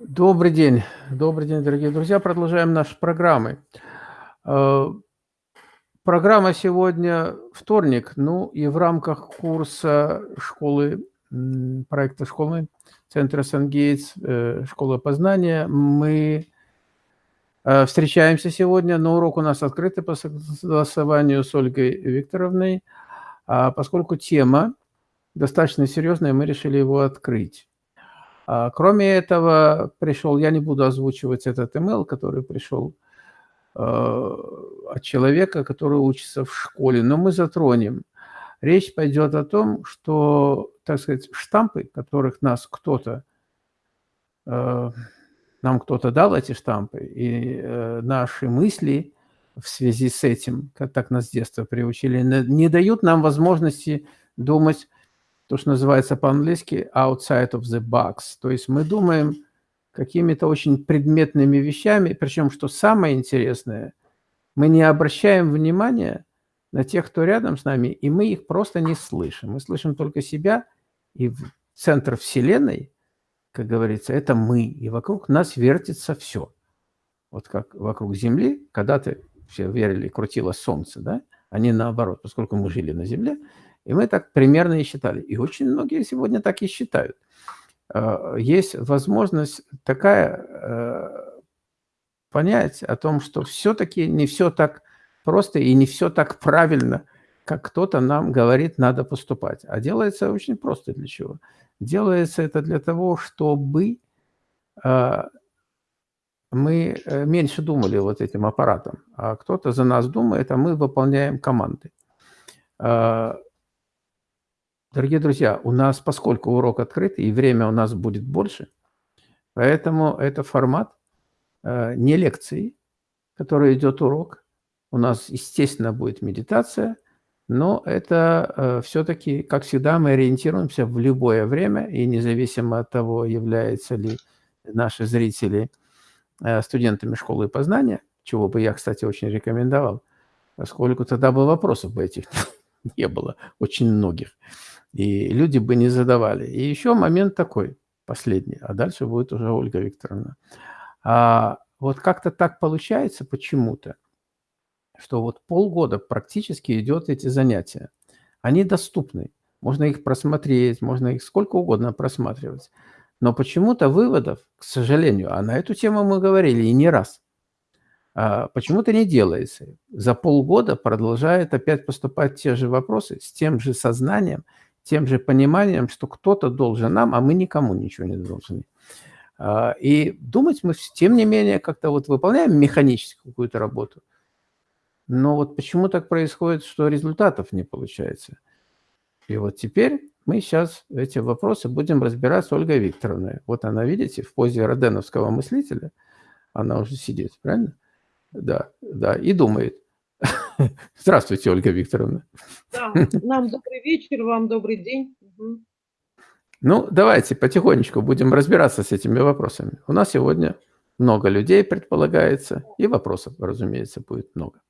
Добрый день, добрый день, дорогие друзья. Продолжаем наши программы. Э, программа сегодня вторник, ну и в рамках курса школы, проекта школы Центра Сан-Гейтс, э, школа познания, мы э, встречаемся сегодня, но урок у нас открытый по согласованию с Ольгой Викторовной, а поскольку тема достаточно серьезная, мы решили его открыть. А, кроме этого, пришел, я не буду озвучивать этот email, который пришел а, от человека, который учится в школе, но мы затронем. Речь пойдет о том, что, так сказать, штампы, которых нас кто-то, а, нам кто-то дал эти штампы, и э, наши мысли в связи с этим, как так нас с детства приучили, не дают нам возможности думать то, что называется по-английски outside of the box. То есть мы думаем какими-то очень предметными вещами, причем, что самое интересное, мы не обращаем внимания на тех, кто рядом с нами, и мы их просто не слышим. Мы слышим только себя, и центр Вселенной, как говорится, это мы, и вокруг нас вертится все. Вот как вокруг Земли, когда-то все верили, крутило Солнце, да, а не наоборот, поскольку мы жили на Земле, и мы так примерно и считали. И очень многие сегодня так и считают. А, есть возможность такая э, понять о том, что все-таки не все так просто и не все так правильно, как кто-то нам говорит, надо поступать. А делается очень просто для чего? Делается это для того, чтобы а, мы э, меньше думали вот этим аппаратом, а кто-то за нас думает, а мы выполняем команды. Дорогие друзья, у нас, поскольку урок открытый и время у нас будет больше, поэтому это формат э, не лекции, который идет урок. У нас, естественно, будет медитация, но это э, все-таки, как всегда, мы ориентируемся в любое время, и независимо от того, являются ли наши зрители э, студентами школы познания, чего бы я, кстати, очень рекомендовал, поскольку тогда бы вопросов бы этих не было, очень многих и люди бы не задавали. И еще момент такой, последний, а дальше будет уже Ольга Викторовна. А, вот как-то так получается почему-то, что вот полгода практически идет эти занятия. Они доступны, можно их просмотреть, можно их сколько угодно просматривать. Но почему-то выводов, к сожалению, а на эту тему мы говорили и не раз, а, почему-то не делается. За полгода продолжают опять поступать те же вопросы с тем же сознанием, тем же пониманием, что кто-то должен нам, а мы никому ничего не должны. А, и думать мы, тем не менее, как-то вот выполняем механически какую-то работу. Но вот почему так происходит, что результатов не получается? И вот теперь мы сейчас эти вопросы будем разбирать с Ольгой Викторовной. Вот она, видите, в позе роденовского мыслителя, она уже сидит, правильно? Да, да, и думает. Здравствуйте, Ольга Викторовна. Да, нам добрый вечер, вам добрый день. Ну, давайте потихонечку будем разбираться с этими вопросами. У нас сегодня много людей предполагается, и вопросов, разумеется, будет много.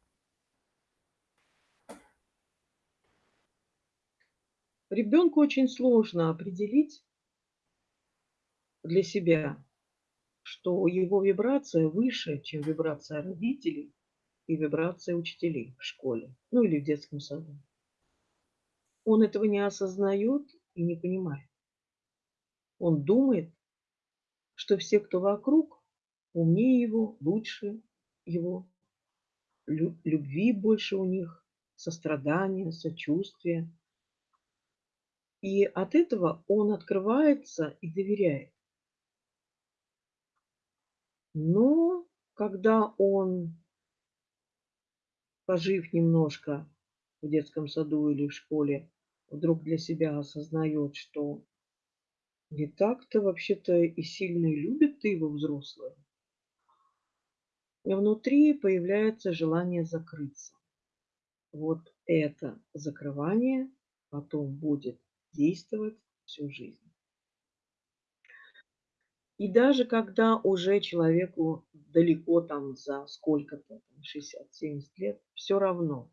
Ребенку очень сложно определить для себя, что его вибрация выше, чем вибрация родителей, и вибрация учителей в школе, ну или в детском саду. Он этого не осознает и не понимает. Он думает, что все, кто вокруг, умнее его, лучше его, любви больше у них, сострадания, сочувствия. И от этого он открывается и доверяет. Но когда он пожив немножко в детском саду или в школе, вдруг для себя осознает, что не так-то вообще-то и сильно любит ты его взрослого. И внутри появляется желание закрыться. Вот это закрывание потом будет действовать всю жизнь. И даже когда уже человеку далеко там за сколько-то, 60-70 лет, все равно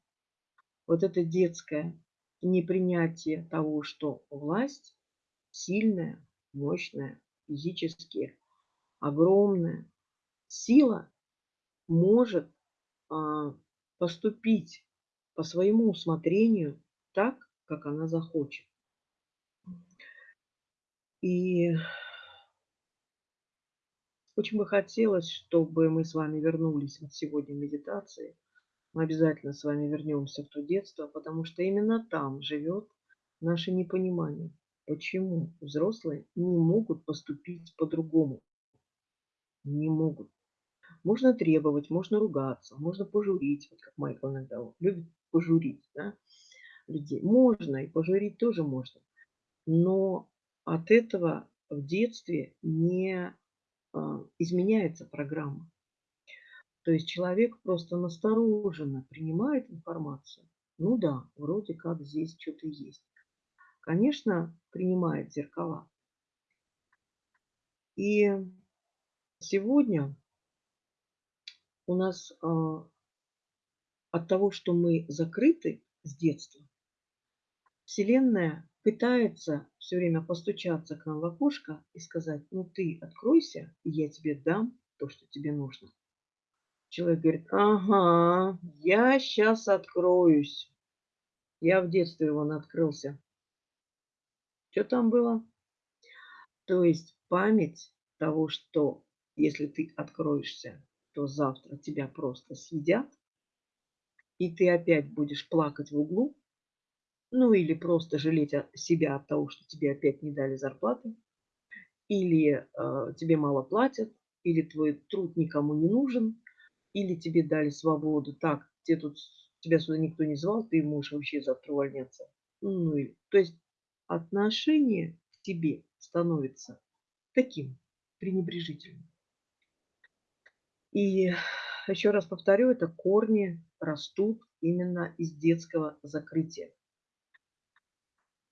вот это детское непринятие того, что власть сильная, мощная, физически огромная сила может, а, поступить по своему усмотрению так, как она захочет. И очень бы хотелось, чтобы мы с вами вернулись вот сегодня медитации. Мы обязательно с вами вернемся в то детство, потому что именно там живет наше непонимание, почему взрослые не могут поступить по-другому. Не могут. Можно требовать, можно ругаться, можно пожурить, вот как Майкл иногда любит пожурить да, людей. Можно, и пожурить тоже можно. Но от этого в детстве не изменяется программа. То есть человек просто настороженно принимает информацию. Ну да, вроде как здесь что-то есть. Конечно, принимает зеркала. И сегодня у нас а, от того, что мы закрыты с детства, Вселенная пытается все время постучаться к нам в окошко и сказать, ну ты откройся, и я тебе дам то, что тебе нужно. Человек говорит, ага, я сейчас откроюсь. Я в детстве вон открылся. Что там было? То есть память того, что если ты откроешься, то завтра тебя просто съедят, и ты опять будешь плакать в углу, ну или просто жалеть себя от того, что тебе опять не дали зарплаты, или э, тебе мало платят, или твой труд никому не нужен, или тебе дали свободу, так, тебе тут, тебя сюда никто не звал, ты можешь вообще завтра увольняться. Ну, и, то есть отношение к тебе становится таким пренебрежительным. И еще раз повторю, это корни растут именно из детского закрытия.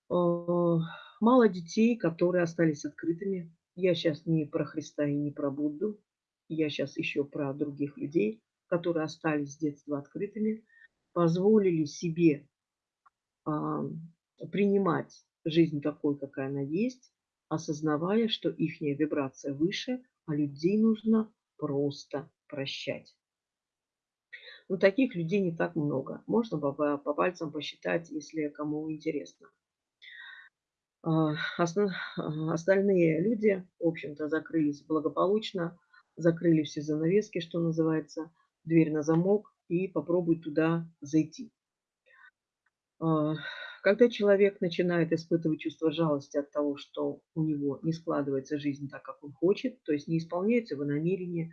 Э, мало детей, которые остались открытыми. Я сейчас не про Христа и не про Будду. Я сейчас еще про других людей, которые остались с детства открытыми, позволили себе а, принимать жизнь такой, какая она есть, осознавая, что их вибрация выше, а людей нужно просто прощать. Но таких людей не так много. Можно по, по пальцам посчитать, если кому интересно. А, а, остальные люди, в общем-то, закрылись благополучно, закрыли все занавески, что называется, дверь на замок и попробуй туда зайти. А, когда человек начинает испытывать чувство жалости от того, что у него не складывается жизнь так, как он хочет, то есть не исполняются его намерения,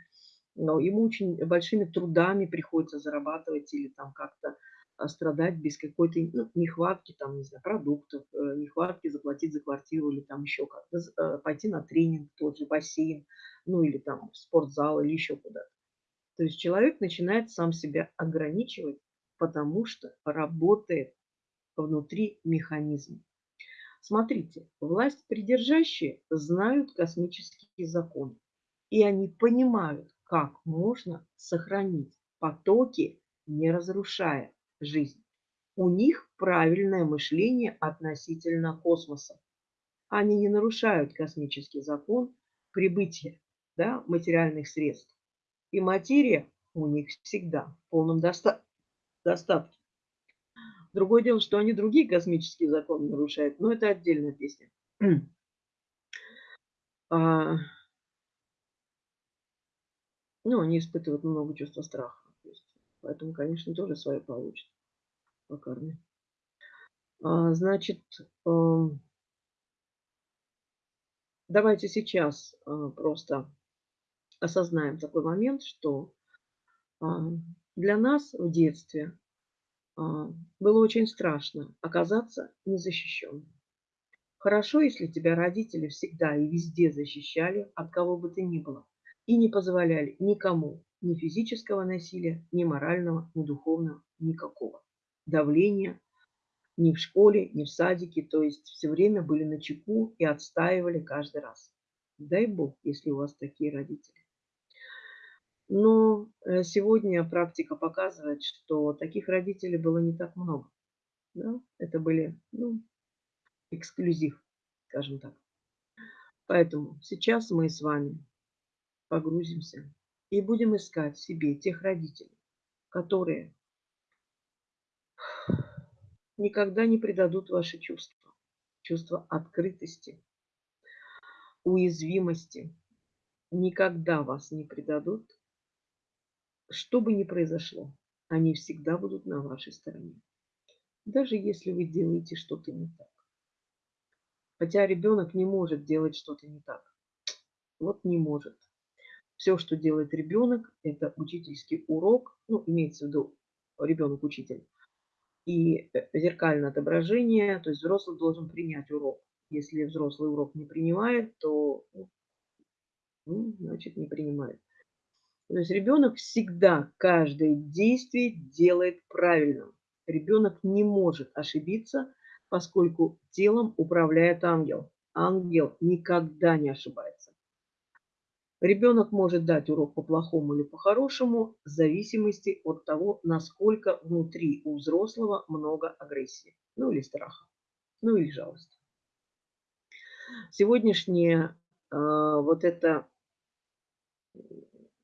но ему очень большими трудами приходится зарабатывать или там как-то страдать без какой-то ну, нехватки, там, не знаю, продуктов, э, нехватки заплатить за квартиру или там еще как-то, э, пойти на тренинг, тот же бассейн, ну или там в спортзал или еще куда-то. То есть человек начинает сам себя ограничивать, потому что работает внутри механизм. Смотрите, власть придержащие знают космические законы, и они понимают, как можно сохранить потоки, не разрушая жизнь. У них правильное мышление относительно космоса. Они не нарушают космический закон прибытия да, материальных средств. И материя у них всегда в полном доста достатке. Другое дело, что они другие космические законы нарушают, но это отдельная песня. а, ну, они испытывают много чувства страха. Поэтому, конечно, тоже свое получит по карме. А, значит, эм, давайте сейчас а, просто осознаем такой момент, что а, для нас в детстве было очень страшно оказаться незащищенным. Хорошо, если тебя родители всегда и везде защищали, от кого бы ты ни было, и не позволяли никому ни физического насилия, ни морального, ни духовного, никакого. Давления ни в школе, ни в садике, то есть все время были на чеку и отстаивали каждый раз. Дай Бог, если у вас такие родители. Но э, сегодня практика показывает, что таких родителей было не так много. Да? Это были ну, эксклюзив, скажем так. Поэтому сейчас мы с вами погрузимся и будем искать себе тех родителей, которые никогда не предадут ваши чувства, чувство открытости, уязвимости, никогда вас не предадут, что бы ни произошло, они всегда будут на вашей стороне. Даже если вы делаете что-то не так. Хотя ребенок не может делать что-то не так. Вот не может. Все, что делает ребенок, это учительский урок, ну, имеется в виду ребенок-учитель, и э, зеркальное отображение, то есть взрослый должен принять урок. Если взрослый урок не принимает, то, ну, ну значит, не принимает. То есть ребенок всегда каждое действие делает правильно. Ребенок не может ошибиться, поскольку телом управляет ангел. Ангел никогда не ошибается. Ребенок может дать урок по-плохому или по-хорошему в зависимости от того, насколько внутри у взрослого много агрессии, ну или страха, ну или жалости. Сегодняшнее э, вот это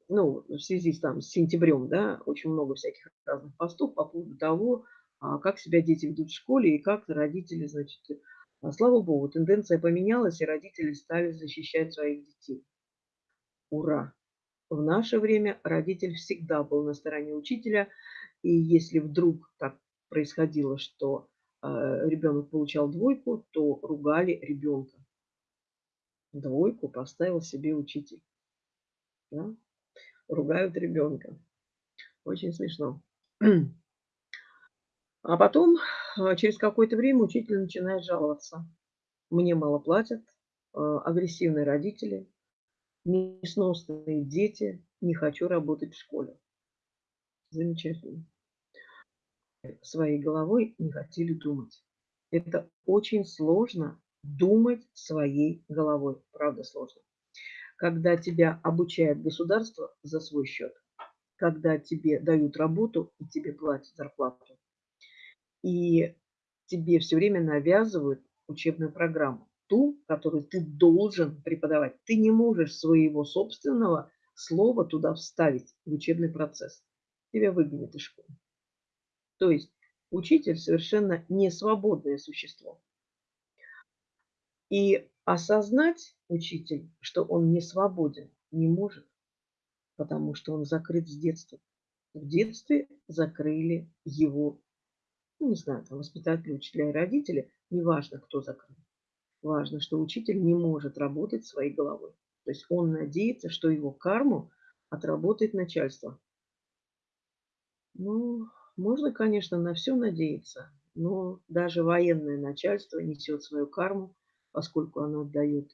ну, в связи с, там, с сентябрем, да, очень много всяких разных постов по поводу того, а, как себя дети ведут в школе и как родители, значит, а, слава богу, тенденция поменялась, и родители стали защищать своих детей. Ура! В наше время родитель всегда был на стороне учителя, и если вдруг так происходило, что э, ребенок получал двойку, то ругали ребенка. Двойку поставил себе учитель. Да? ругают ребенка. Очень смешно. А потом, а, через какое-то время, учитель начинает жаловаться. Мне мало платят, а, агрессивные родители, несносные дети, не хочу работать в школе. Замечательно. Своей головой не хотели думать. Это очень сложно думать своей головой. Правда сложно когда тебя обучает государство за свой счет, когда тебе дают работу и тебе платят зарплату, и тебе все время навязывают учебную программу, ту, которую ты должен преподавать. Ты не можешь своего собственного слова туда вставить в учебный процесс. Тебя выгонят из школы. То есть учитель совершенно не свободное существо. И осознать учитель, что он не свободен, не может, потому что он закрыт с детства. В детстве закрыли его, ну, не знаю, там воспитатели, учителя и родители, неважно, кто закрыл. Важно, что учитель не может работать своей головой. То есть он надеется, что его карму отработает начальство. Ну, можно, конечно, на все надеяться, но даже военное начальство несет свою карму поскольку оно отдает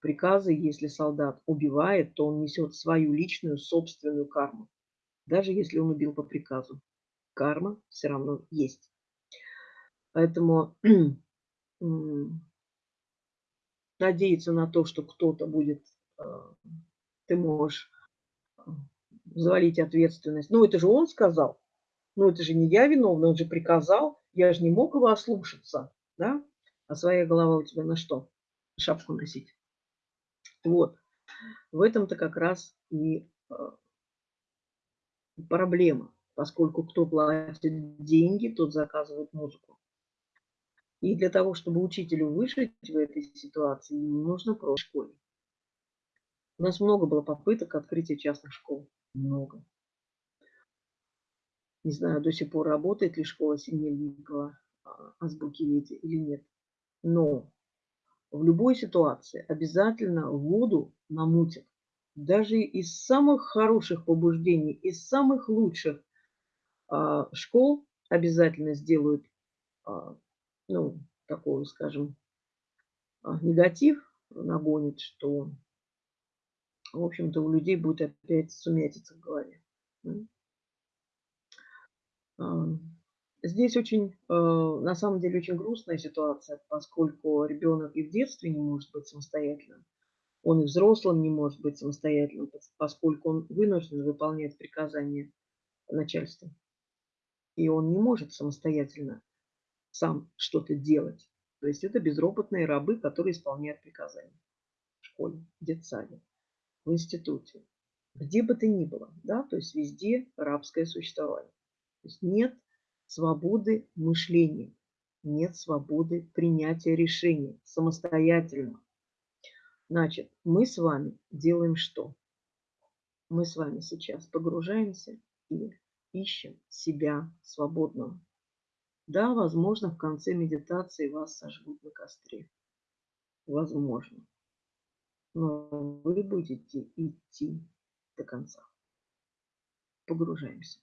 приказы. Если солдат убивает, то он несет свою личную собственную карму. Даже если он убил по приказу. Карма все равно есть. Поэтому надеяться на то, что кто-то будет, э, ты можешь э, завалить ответственность. Ну, это же он сказал. Ну, это же не я виновна, он же приказал. Я же не мог его ослушаться, да? А своя голова у тебя на что? Шапку носить. Вот. В этом-то как раз и а, проблема, поскольку кто платит деньги, тот заказывает музыку. И для того, чтобы учителю выжить в этой ситуации, ему нужно просто школе. У нас много было попыток открытия частных школ. Много. Не знаю, до сих пор работает ли школа Синельникова азбуки Вети или нет. Но в любой ситуации обязательно воду намутят. Даже из самых хороших побуждений, из самых лучших а, школ обязательно сделают, а, ну, такой, скажем, а, негатив нагонит, что, в общем-то, у людей будет опять сумятица в голове. А, Здесь очень, э, на самом деле, очень грустная ситуация, поскольку ребенок и в детстве не может быть самостоятельным, он и взрослым не может быть самостоятельным, поскольку он вынужден выполнять приказания начальства. И он не может самостоятельно сам что-то делать. То есть это безропотные рабы, которые исполняют приказания в школе, в детсаде, в институте. Где бы ты ни было, да, то есть везде рабское существование. То есть нет свободы мышления, нет свободы принятия решений самостоятельно. Значит, мы с вами делаем что? Мы с вами сейчас погружаемся и ищем себя свободного. Да, возможно, в конце медитации вас сожгут на костре. Возможно. Но вы будете идти до конца. Погружаемся.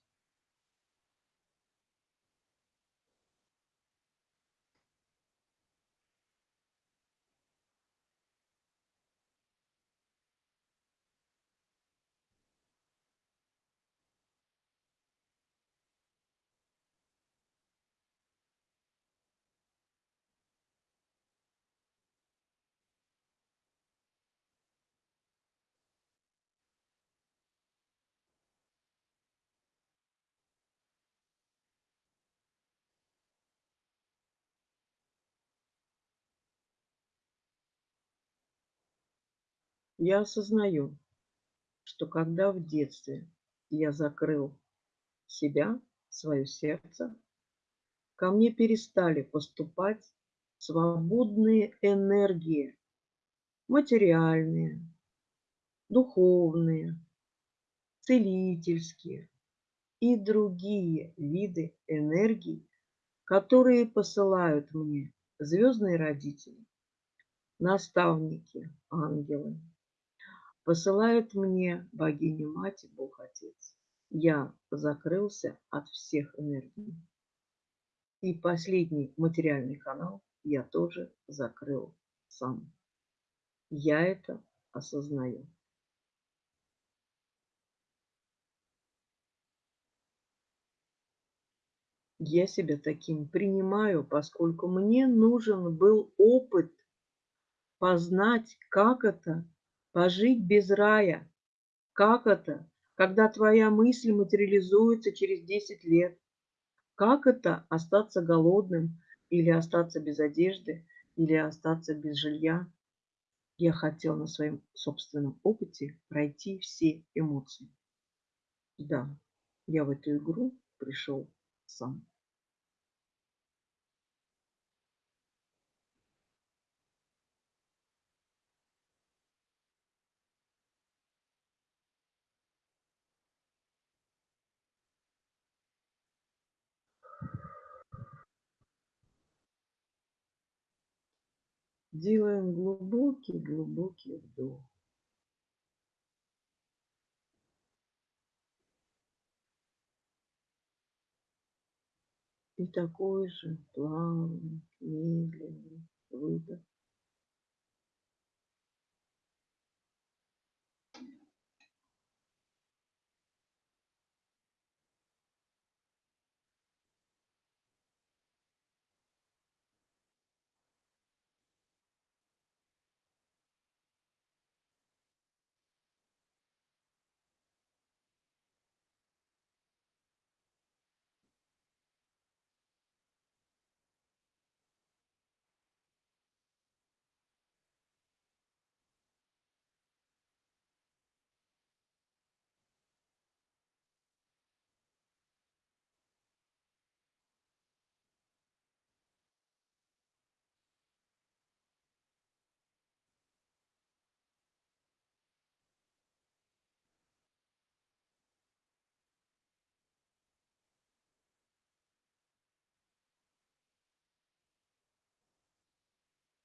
Я осознаю, что когда в детстве я закрыл себя, свое сердце, ко мне перестали поступать свободные энергии, материальные, духовные, целительские и другие виды энергий, которые посылают мне звездные родители, наставники, ангелы, посылает мне богиня-мать и Бог-Отец. Я закрылся от всех энергий. И последний материальный канал я тоже закрыл сам. Я это осознаю. Я себя таким принимаю, поскольку мне нужен был опыт познать, как это Пожить без рая. Как это, когда твоя мысль материализуется через 10 лет? Как это остаться голодным или остаться без одежды, или остаться без жилья? Я хотел на своем собственном опыте пройти все эмоции. Да, я в эту игру пришел сам. Делаем глубокий-глубокий вдох. И такой же плавный, медленный выдох.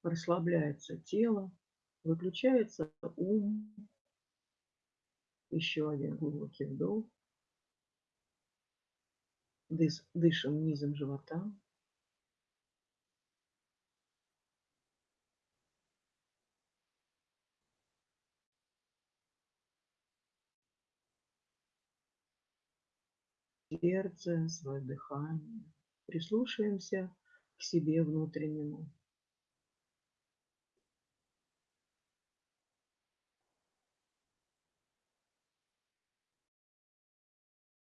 Расслабляется тело, выключается ум. Еще один глубокий вдох. Дышим низом живота. Сердце, свое дыхание. Прислушаемся к себе внутреннему.